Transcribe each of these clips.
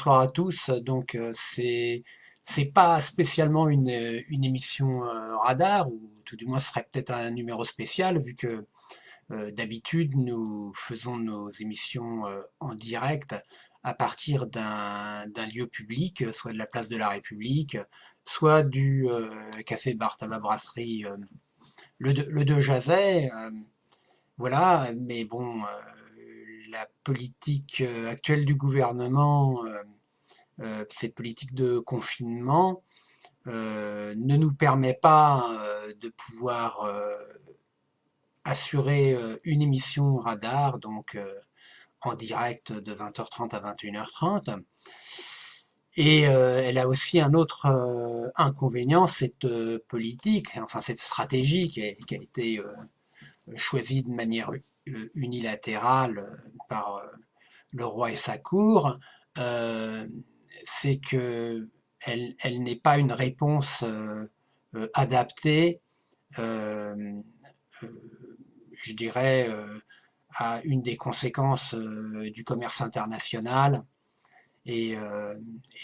bonsoir à tous. Donc euh, c'est c'est pas spécialement une, une émission euh, radar, ou tout du moins ce serait peut-être un numéro spécial, vu que euh, d'habitude nous faisons nos émissions en direct à partir d'un lieu public, soit de la place de la République, soit du café bar tabac brasserie le, le de Jazet. voilà, mais bon la politique actuelle du gouvernement, euh, euh, cette politique de confinement, ne nous permet pas de pouvoir assurer une émission radar, donc en direct de 20h30 à 21h30. Et elle a aussi un autre inconvénient, cette politique, enfin cette stratégie qui a, été choisie de manière unilatérale par euh, le roi et sa cour, euh, c'est que elle, n'est pas une réponse euh, adaptée, je dirais, à une des conséquences du commerce international et,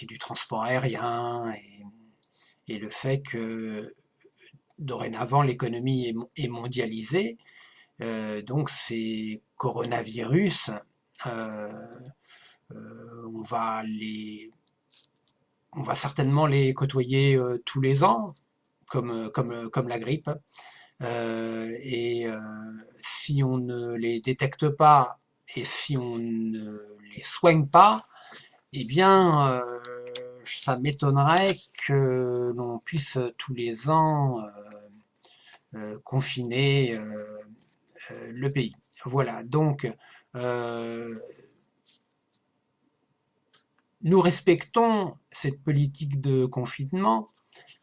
du transport aérien et, le fait que dorénavant l'économie est, mondialisée. Euh, donc ces coronavirus, euh, euh, on, va les, on va certainement les côtoyer tous les ans, comme, comme, comme la grippe. et si on ne les détecte pas et si on ne les soigne pas, eh bien, ça m'étonnerait que l'on puisse tous les ans confiner euh, le pays. Voilà, donc euh, nous respectons cette politique de confinement,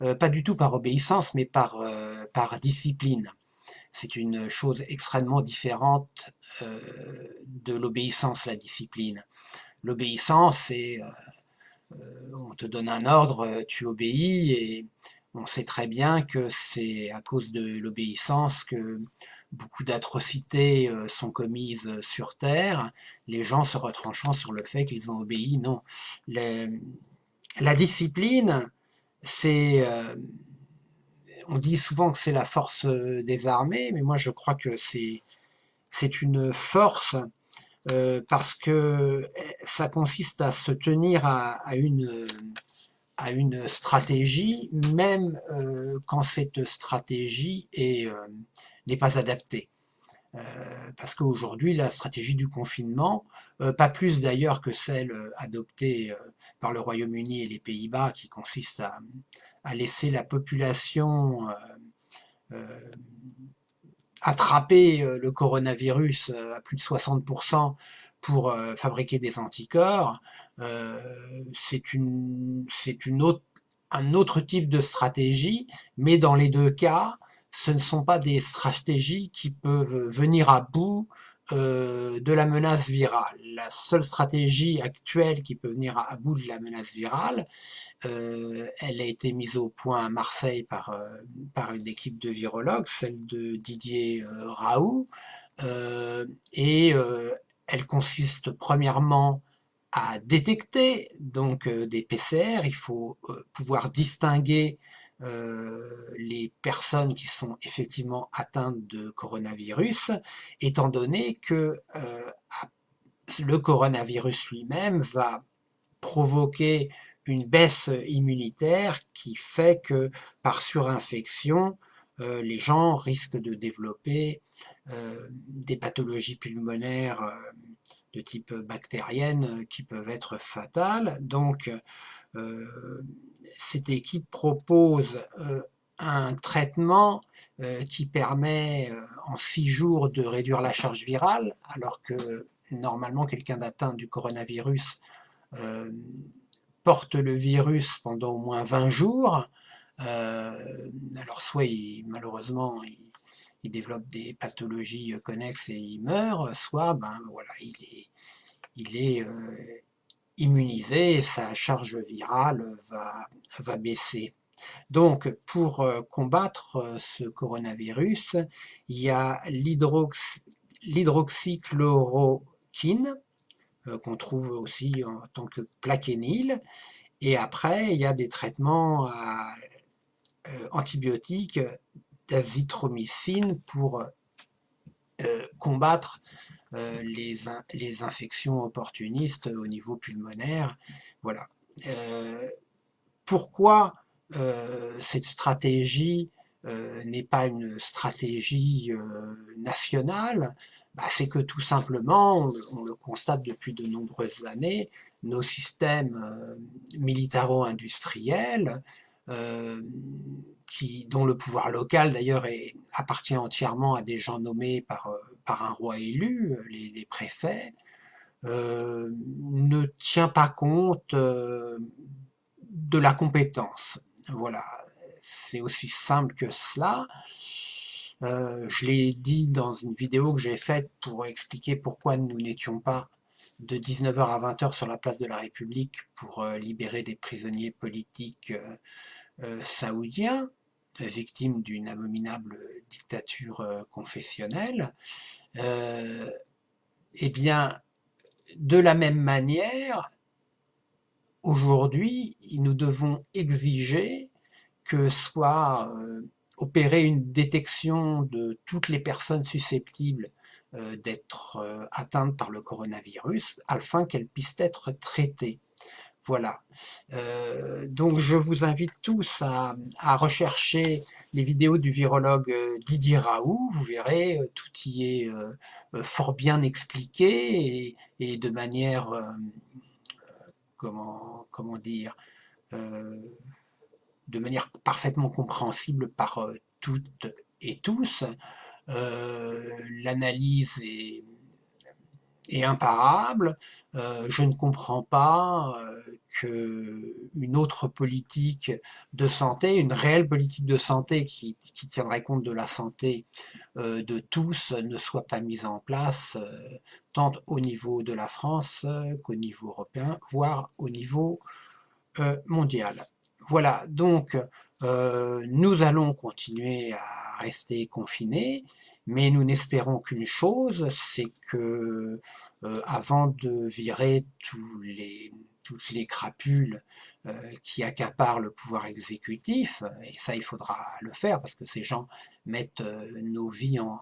euh, pas du tout par obéissance, mais par, par discipline. C'est une chose extrêmement différente de l'obéissance, la discipline. L'obéissance, c'est on te donne un ordre, tu obéis, et on sait très bien que c'est à cause de l'obéissance que beaucoup d'atrocités euh, sont commises euh, sur Terre, les gens se retranchant sur le fait qu'ils ont obéi. Non. la discipline, c'est... Euh, on dit souvent que c'est la force des armées, mais moi je crois que c'est une force parce que ça consiste à se tenir à, une, à une stratégie, même quand cette stratégie est n'est pas adapté. Euh, parce qu'aujourd'hui, la stratégie du confinement, euh, pas plus d'ailleurs que celle euh, adoptée par le Royaume-Uni et les Pays-Bas, qui consiste à, laisser la population attraper le coronavirus à plus de 60% pour fabriquer des anticorps, c'est un autre type de stratégie, mais dans les deux cas, ce ne sont pas des stratégies qui peuvent venir à bout euh, de la menace virale. La seule stratégie actuelle qui peut venir à, bout de la menace virale, euh, elle a été mise au point à Marseille par, euh, par une équipe de virologues, celle de Didier Raoult, et elle consiste premièrement à détecter donc des PCR, il faut pouvoir distinguer les personnes qui sont effectivement atteintes de coronavirus, étant donné que euh, le coronavirus lui-même va provoquer une baisse immunitaire qui fait que par surinfection, euh, les gens risquent de développer des pathologies pulmonaires de type bactérienne qui peuvent être fatales. Donc, cette équipe propose euh, un traitement euh, qui permet euh, en six jours de réduire la charge virale, alors que normalement quelqu'un d'atteint du coronavirus porte le virus pendant au moins 20 jours. alors soit malheureusement il, développe des pathologies connexes et il meurt, soit ben, voilà, il est, il est immunisé et sa charge virale va, va baisser. Donc, pour euh, combattre euh, ce coronavirus, il y a l'hydroxychloroquine, qu'on trouve aussi en tant que plaquenil. Et après, il y a des traitements antibiotiques d'azithromycine pour combattre les, les, infections opportunistes au niveau pulmonaire. Voilà. pourquoi cette stratégie n'est pas une stratégie nationale? Bah, C'est que tout simplement, on, le constate depuis de nombreuses années, nos systèmes militaro-industriels qui, dont le pouvoir local d'ailleurs appartient entièrement à des gens nommés par, euh, par un roi élu, euh, les, préfets, euh, ne tient pas compte de la compétence. Voilà, c'est aussi simple que cela. je l'ai dit dans une vidéo que j'ai faite pour expliquer pourquoi nous n'étions pas de 19h à 20h sur la place de la République pour libérer des prisonniers politiques saoudiens victime d'une abominable dictature euh, confessionnelle, euh, eh bien, de la même manière, aujourd'hui, nous devons exiger que soit euh, opérée une détection de toutes les personnes susceptibles d'être atteintes par le coronavirus, afin qu'elles puissent être traitées. Voilà. Euh, donc je vous invite tous à, rechercher les vidéos du virologue euh, Didier Raoult. Vous verrez, euh, tout y est fort bien expliqué et, de manière, comment, dire, de manière parfaitement compréhensible par toutes et tous. L'analyse est est imparable. Euh, je ne comprends pas euh, qu'une autre politique de santé, une réelle politique de santé qui, tiendrait compte de la santé euh, de tous, ne soit pas mise en place, tant au niveau de la France qu'au niveau européen, voire au niveau mondial. Voilà, donc nous allons continuer à rester confinés, mais nous n'espérons qu'une chose, c'est que euh, avant de virer tous les, toutes les crapules euh, qui accaparent le pouvoir exécutif, et ça il faudra le faire parce que ces gens mettent euh, nos vies en,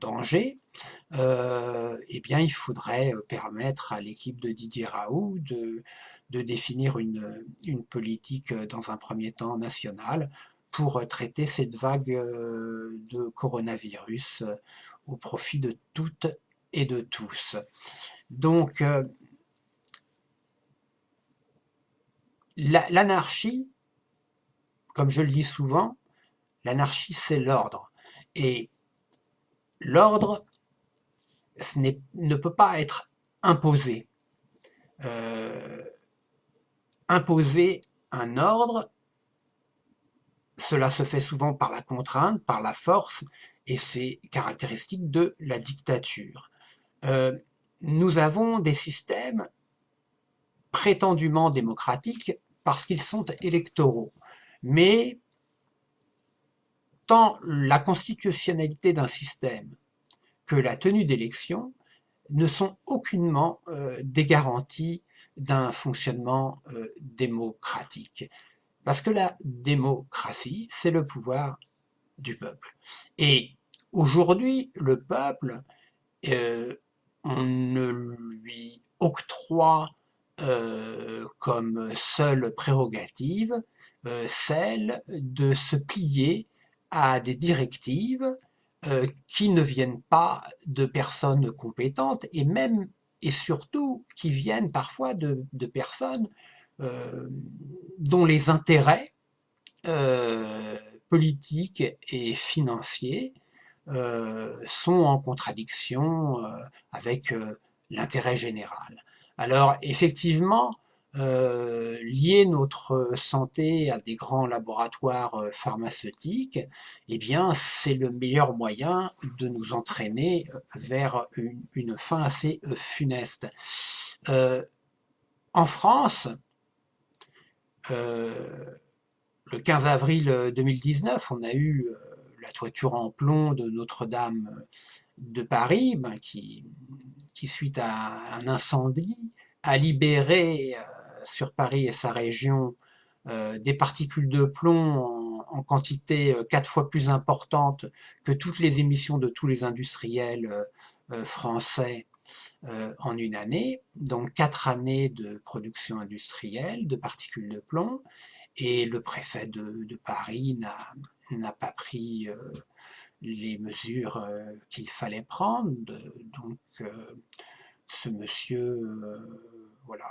danger, eh bien il faudrait permettre à l'équipe de Didier Raoult de, de définir une, une, politique dans un premier temps nationale pour traiter cette vague euh, de coronavirus euh, au profit de toutes et de tous. Donc, euh, l'anarchie, comme je le dis souvent, l'anarchie c'est l'ordre. Et l'ordre ne peut pas être imposé. imposer un ordre, cela se fait souvent par la contrainte, par la force, et c'est caractéristique de la dictature. Euh, nous avons des systèmes prétendument démocratiques parce qu'ils sont électoraux. Mais tant la constitutionnalité d'un système que la tenue d'élections ne sont aucunement euh, des garanties d'un fonctionnement euh, démocratique. Parce que la démocratie, c'est le pouvoir du peuple. Et aujourd'hui, le peuple, euh, on ne lui octroie euh, comme seule prérogative euh, celle de se plier à des directives qui ne viennent pas de personnes compétentes et même et surtout qui viennent parfois de, de personnes dont les intérêts euh, politiques et financiers euh, sont en contradiction avec l'intérêt général. Alors effectivement, lier notre santé à des grands laboratoires pharmaceutiques, eh bien c'est le meilleur moyen de nous entraîner vers une, fin assez funeste. en France, euh, le 15 avril 2019, on a eu euh, la toiture en plomb de Notre-Dame de Paris, ben, qui, qui, suite à un incendie, a libéré sur Paris et sa région des particules de plomb en, quantité quatre fois plus importante que toutes les émissions de tous les industriels français en une année, donc quatre années de production industrielle de particules de plomb, et le préfet de, Paris n'a pas pris euh, les mesures euh, qu'il fallait prendre. donc euh, ce monsieur voilà,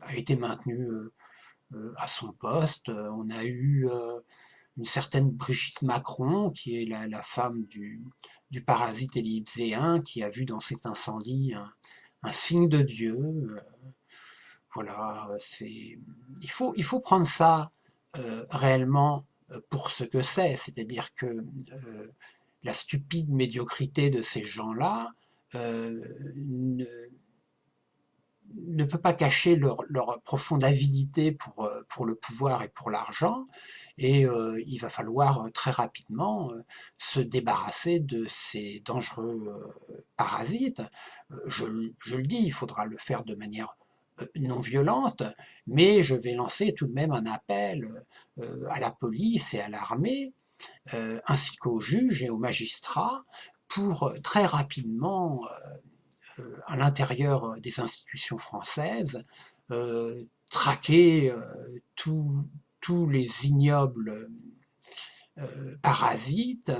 a été maintenu à son poste. On a eu une certaine Brigitte Macron, qui est la, femme du, parasite ellipséen, qui a vu dans cet incendie un signe de Dieu. Voilà, c'est il faut, il faut prendre ça euh, réellement euh, pour ce que c'est, c'est-à-dire que euh, la stupide médiocrité de ces gens-là ne, ne, peut pas cacher leur, profonde avidité pour, pour le pouvoir et pour l'argent, et il va falloir très rapidement se débarrasser de ces dangereux parasites. Je, je, le dis, il faudra le faire de manière non violente, mais je vais lancer tout de même un appel euh, à la police et à l'armée, euh, ainsi qu'aux juges et aux magistrats, pour euh, très rapidement, à l'intérieur des institutions françaises, traquer tous les ignobles parasites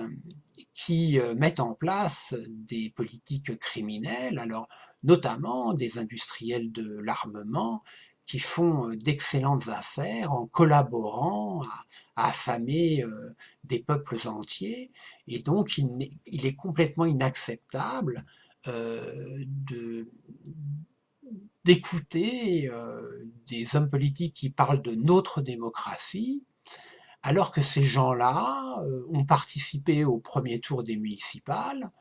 qui mettent en place des politiques criminelles. Alors, notamment des industriels de l'armement qui font euh, d'excellentes affaires en collaborant à, affamer euh, des peuples entiers. Et donc, il, est complètement inacceptable euh, d'écouter des hommes politiques qui parlent de notre démocratie, alors que ces gens-là ont participé au premier tour des municipales,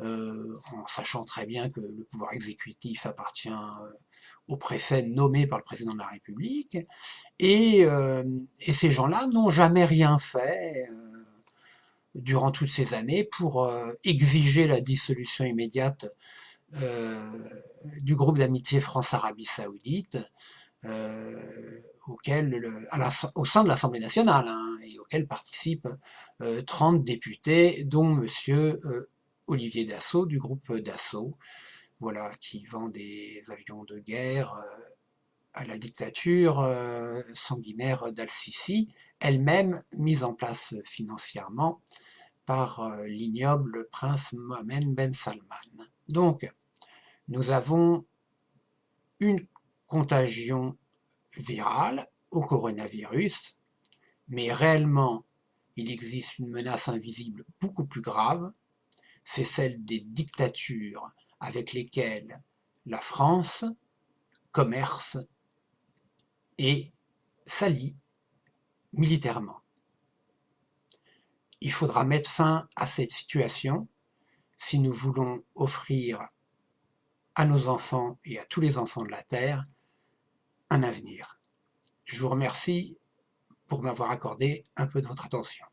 euh, en sachant très bien que le pouvoir exécutif appartient euh, au préfet nommé par le président de la République, et, euh, ces gens-là n'ont jamais rien fait durant toutes ces années pour exiger la dissolution immédiate du groupe d'amitié France-Arabie Saoudite, auquel, au sein de l'Assemblée nationale, hein, et auquel participent 30 députés, dont monsieur Olivier Dassault du groupe Dassault, voilà, qui vend des avions de guerre euh, à la dictature euh, sanguinaire d'Al-Sisi, elle-même mise en place financièrement par euh, l'ignoble prince Mohamed Ben Salman. Donc, nous avons une contagion virale au coronavirus, mais réellement, il existe une menace invisible beaucoup plus grave, c'est celle des dictatures avec lesquelles la France commerce et s'allie militairement. Il faudra mettre fin à cette situation si nous voulons offrir à nos enfants et à tous les enfants de la Terre un avenir. Je vous remercie pour m'avoir accordé un peu de votre attention.